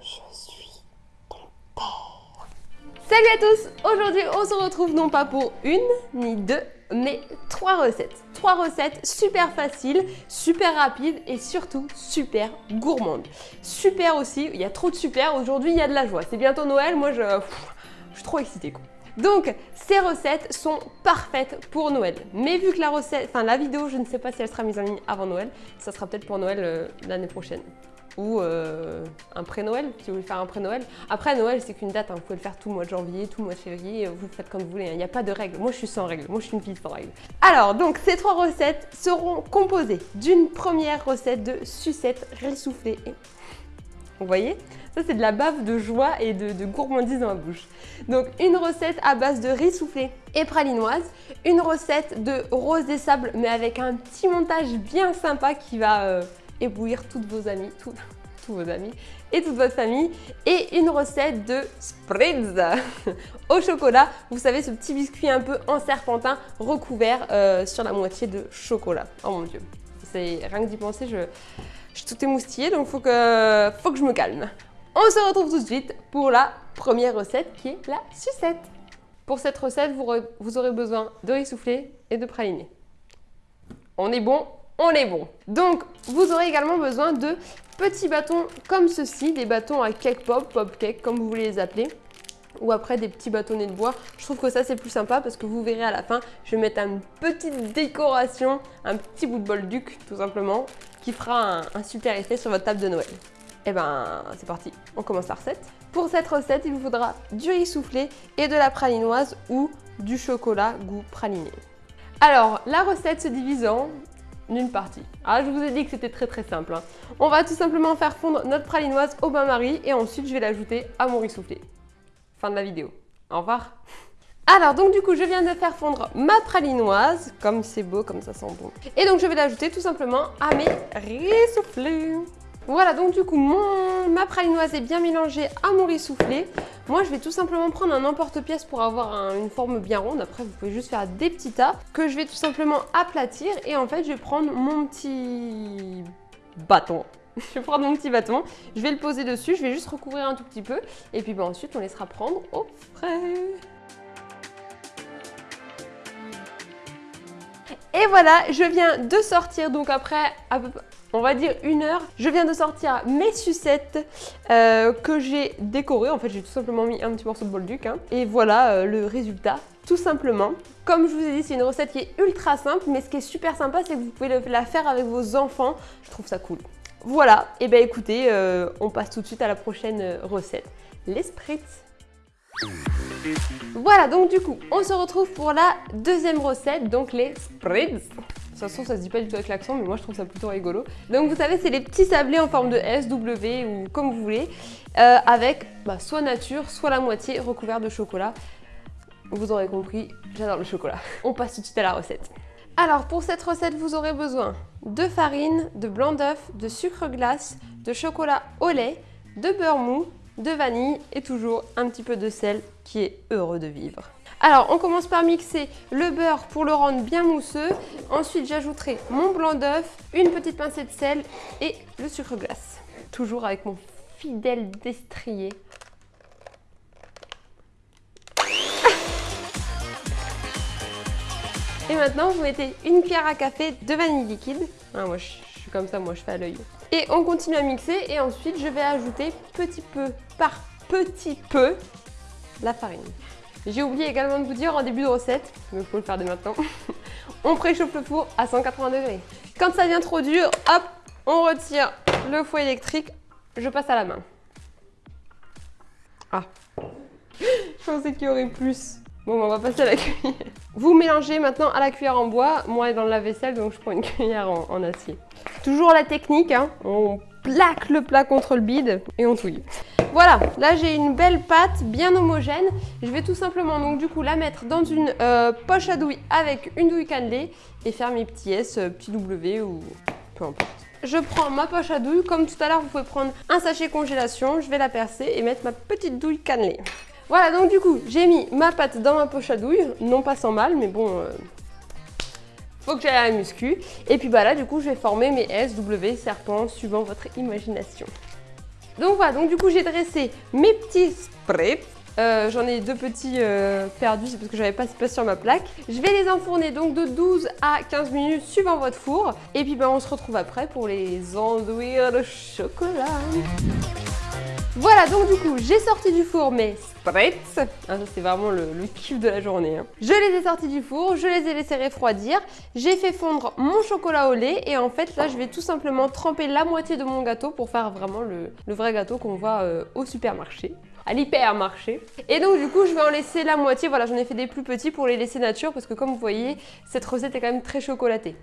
Je suis ton père. Salut à tous Aujourd'hui, on se retrouve non pas pour une, ni deux, mais trois recettes. Trois recettes super faciles, super rapides et surtout super gourmandes. Super aussi, il y a trop de super, aujourd'hui il y a de la joie. C'est bientôt Noël, moi je, je suis trop excitée quoi. Donc, ces recettes sont parfaites pour Noël. Mais vu que la recette, enfin la vidéo, je ne sais pas si elle sera mise en ligne avant Noël, ça sera peut-être pour Noël euh, l'année prochaine. Ou euh, un pré-Noël, si vous voulez faire un pré-Noël. Après, Noël, c'est qu'une date, hein. vous pouvez le faire tout le mois de janvier, tout le mois de février, vous faites comme vous voulez, hein. il n'y a pas de règles. Moi, je suis sans règles, moi, je suis une fille sans règles. Alors, donc, ces trois recettes seront composées d'une première recette de sucette ressoufflée. Vous voyez? Ça, c'est de la bave de joie et de, gourmandise dans la bouche. Donc, une recette à base de riz soufflé et pralinoise. Une recette de rose des sables, mais avec un petit montage bien sympa qui va euh, éblouir toutes vos amis, tous vos amis et toute votre famille. Et une recette de spritz au chocolat. Vous savez, ce petit biscuit un peu en serpentin recouvert euh, sur la moitié de chocolat. Oh mon Dieu. C'est rien que d'y penser, je... Je suis tout émoustillée, donc faut que, faut que je me calme. On se retrouve tout de suite pour la première recette qui est la sucette. Pour cette recette, vous, aurez besoin de riz et de praliné. On est bon, on est bon. Donc, vous aurez également besoin de petits bâtons comme ceci, des bâtons à cake pop, pop cake, comme vous voulez les appeler ou après des petits bâtonnets de bois. Je trouve que ça c'est plus sympa parce que vous verrez à la fin, je vais mettre une petite décoration, un petit bout de bol duc tout simplement qui fera un, super effet sur votre table de Noël. Et eh ben, c'est parti, on commence la recette. Pour cette recette, il vous faudra du riz soufflé et de la pralinoise ou du chocolat goût praliné. Alors, la recette se divise en une partie. Ah, je vous ai dit que c'était très très simple. Hein. On va tout simplement faire fondre notre pralinoise au bain-marie et ensuite je vais l'ajouter à mon riz soufflé. Fin de la vidéo. Au revoir alors donc du coup je viens de faire fondre ma pralinoise, comme c'est beau, comme ça sent bon. Et donc je vais l'ajouter tout simplement à mes riz soufflés. Voilà donc du coup mon, ma pralinoise est bien mélangée à mon riz soufflé. Moi je vais tout simplement prendre un emporte-pièce pour avoir une forme bien ronde. Après vous pouvez juste faire des petits tas que je vais tout simplement aplatir. Et en fait je vais prendre mon petit bâton je vais prendre mon petit bâton, je vais le poser dessus, je vais juste recouvrir un tout petit peu et puis bah, ensuite on laissera prendre au frais. Et voilà, je viens de sortir, donc après, on va dire une heure, je viens de sortir mes sucettes euh, que j'ai décorées. En fait, j'ai tout simplement mis un petit morceau de bol duc. Hein. Et voilà euh, le résultat, tout simplement. Comme je vous ai dit, c'est une recette qui est ultra simple, mais ce qui est super sympa, c'est que vous pouvez la faire avec vos enfants. Je trouve ça cool. Voilà, et bien écoutez, euh, on passe tout de suite à la prochaine recette, les spritz. Voilà, donc du coup, on se retrouve pour la deuxième recette, donc les spritz. De toute façon, ça se dit pas du tout avec l'accent, mais moi je trouve ça plutôt rigolo. Donc vous savez, c'est les petits sablés en forme de S, W ou comme vous voulez, euh, avec bah, soit nature, soit la moitié recouvert de chocolat. Vous aurez compris, j'adore le chocolat. On passe tout de suite à la recette. Alors pour cette recette, vous aurez besoin de farine, de blanc d'œuf, de sucre glace, de chocolat au lait, de beurre mou, de vanille et toujours un petit peu de sel qui est heureux de vivre. Alors, on commence par mixer le beurre pour le rendre bien mousseux. Ensuite, j'ajouterai mon blanc d'œuf, une petite pincée de sel et le sucre glace. Toujours avec mon fidèle destrier. Et maintenant, vous mettez une cuillère à café de vanille liquide. Ah, moi, je suis comme ça, moi, je fais à l'œil. Et on continue à mixer et ensuite je vais ajouter petit peu par petit peu la farine. J'ai oublié également de vous dire en début de recette, mais il faut le faire dès maintenant, on préchauffe le four à 180 degrés. Quand ça devient trop dur, hop, on retire le four électrique, je passe à la main. Ah, je pensais qu'il y aurait plus. Bon, on va passer à la cuillère. Vous mélangez maintenant à la cuillère en bois. Moi, dans le lave-vaisselle, donc je prends une cuillère en, acier. Toujours la technique, hein. on plaque le plat contre le bide et on touille. Voilà, là j'ai une belle pâte bien homogène. Je vais tout simplement donc du coup la mettre dans une euh, poche à douille avec une douille cannelée et faire mes petits S, euh, petits W ou peu importe. Je prends ma poche à douille, comme tout à l'heure vous pouvez prendre un sachet congélation, je vais la percer et mettre ma petite douille cannelée. Voilà, donc du coup, j'ai mis ma pâte dans ma poche à douille, non pas sans mal, mais bon, euh, faut que j'aille à la muscu. Et puis bah là, du coup, je vais former mes S, W, serpents, suivant votre imagination. Donc voilà, donc du coup j'ai dressé mes petits spritz. Euh, J'en ai deux petits euh, perdus, c'est parce que j'avais pas assez de place sur ma plaque. Je vais les enfourner donc de 12 à 15 minutes suivant votre four. Et puis ben, on se retrouve après pour les enduire de chocolat. Voilà, donc du coup, j'ai sorti du four mes spritz. Ah, ça, c'est vraiment le, le, kiff de la journée. Hein. Je les ai sortis du four, je les ai laissés refroidir. J'ai fait fondre mon chocolat au lait. Et en fait, là, je vais tout simplement tremper la moitié de mon gâteau pour faire vraiment le, le vrai gâteau qu'on voit euh, au supermarché à l'hypermarché. Et donc du coup, je vais en laisser la moitié. Voilà, j'en ai fait des plus petits pour les laisser nature parce que comme vous voyez, cette recette est quand même très chocolatée.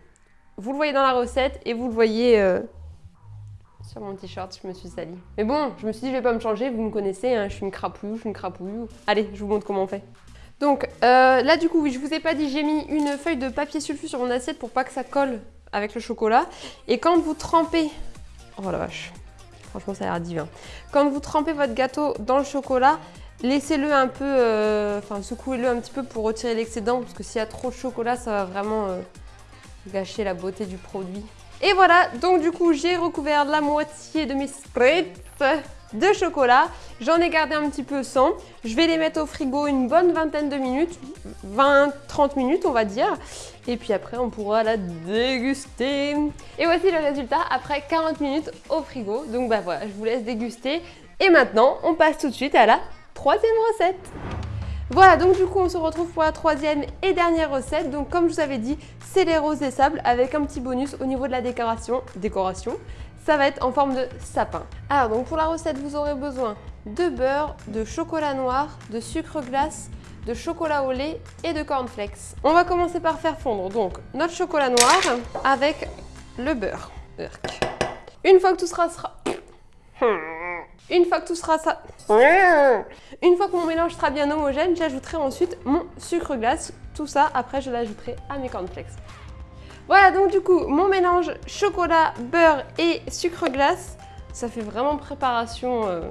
Vous le voyez dans la recette et vous le voyez euh, sur mon t-shirt, je me suis salie. Mais bon, je me suis dit, je vais pas me changer, vous me connaissez, hein, je suis une crapouille, je suis une crapouille. Allez, je vous montre comment on fait. Donc euh, là du coup, oui, je vous ai pas dit, j'ai mis une feuille de papier sulfu sur mon assiette pour pas que ça colle avec le chocolat. Et quand vous trempez... Oh la vache Franchement, ça a l'air divin. Quand vous trempez votre gâteau dans le chocolat, laissez-le un peu, euh, enfin secouez-le un petit peu pour retirer l'excédent parce que s'il y a trop de chocolat, ça va vraiment euh, gâcher la beauté du produit. Et voilà, donc du coup, j'ai recouvert la moitié de mes spritz de chocolat. J'en ai gardé un petit peu sans. Je vais les mettre au frigo une bonne vingtaine de minutes, 20-30 minutes on va dire. Et puis après on pourra la déguster. Et voici le résultat après 40 minutes au frigo. Donc bah voilà, je vous laisse déguster. Et maintenant, on passe tout de suite à la troisième recette. Voilà, donc du coup, on se retrouve pour la troisième et dernière recette. Donc comme je vous avais dit, c'est les roses et sables avec un petit bonus au niveau de la décoration. Décoration ça va être en forme de sapin. Alors donc pour la recette, vous aurez besoin de beurre, de chocolat noir, de sucre glace, de chocolat au lait et de cornflakes. On va commencer par faire fondre donc notre chocolat noir avec le beurre. Une fois que tout sera... Une fois que tout sera ça... Une fois que mon mélange sera bien homogène, j'ajouterai ensuite mon sucre glace. Tout ça, après, je l'ajouterai à mes cornflakes. Voilà donc du coup mon mélange chocolat, beurre et sucre glace. Ça fait vraiment préparation euh,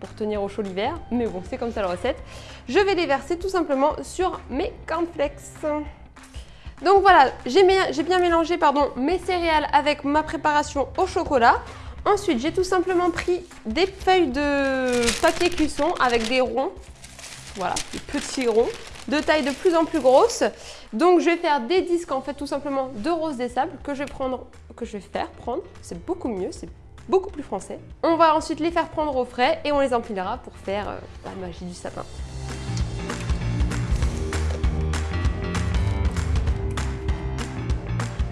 pour tenir au chaud l'hiver, mais bon c'est comme ça la recette. Je vais les verser tout simplement sur mes cornflakes. Donc voilà, j'ai bien mélangé pardon, mes céréales avec ma préparation au chocolat. Ensuite, j'ai tout simplement pris des feuilles de papier cuisson avec des ronds. Voilà, des petits ronds de taille de plus en plus grosse. Donc je vais faire des disques en fait tout simplement de rose des sables que je vais prendre, que je vais faire prendre. C'est beaucoup mieux, c'est beaucoup plus français. On va ensuite les faire prendre au frais et on les empilera pour faire euh, la magie du sapin.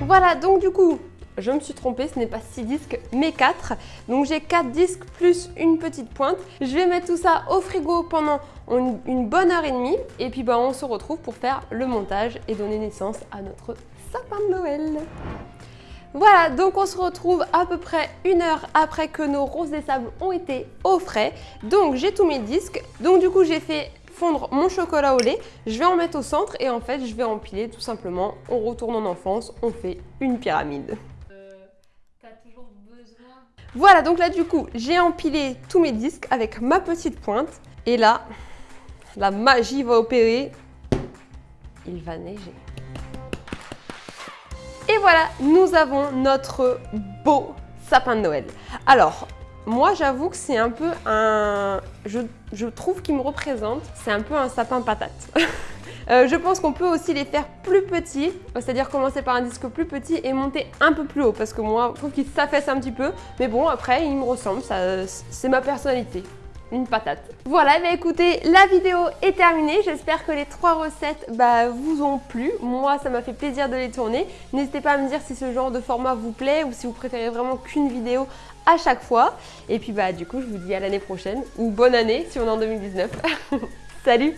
Voilà, donc du coup, je me suis trompée, ce n'est pas 6 disques mais 4. Donc j'ai 4 disques plus une petite pointe. Je vais mettre tout ça au frigo pendant une, bonne heure et demie et puis bah, on se retrouve pour faire le montage et donner naissance à notre sapin de Noël. Voilà, donc on se retrouve à peu près une heure après que nos roses des sables ont été au frais. Donc j'ai tous mes disques. Donc du coup j'ai fait fondre mon chocolat au lait. Je vais en mettre au centre et en fait je vais empiler tout simplement. On retourne en enfance, on fait une pyramide. Voilà, donc là du coup, j'ai empilé tous mes disques avec ma petite pointe. Et là, la magie va opérer. Il va neiger. Et voilà, nous avons notre beau sapin de Noël. Alors, moi j'avoue que c'est un peu un... Je, trouve qu'il me représente, c'est un peu un sapin patate. Euh, je pense qu'on peut aussi les faire plus petits, c'est-à-dire commencer par un disque plus petit et monter un peu plus haut parce que moi, je trouve qu'il s'affaisse un petit peu. Mais bon, après, il me ressemble, c'est ma personnalité une patate. Voilà, bah écoutez, la vidéo est terminée. J'espère que les trois recettes bah, vous ont plu. Moi, ça m'a fait plaisir de les tourner. N'hésitez pas à me dire si ce genre de format vous plaît ou si vous préférez vraiment qu'une vidéo à chaque fois. Et puis bah du coup, je vous dis à l'année prochaine ou bonne année si on est en 2019. Salut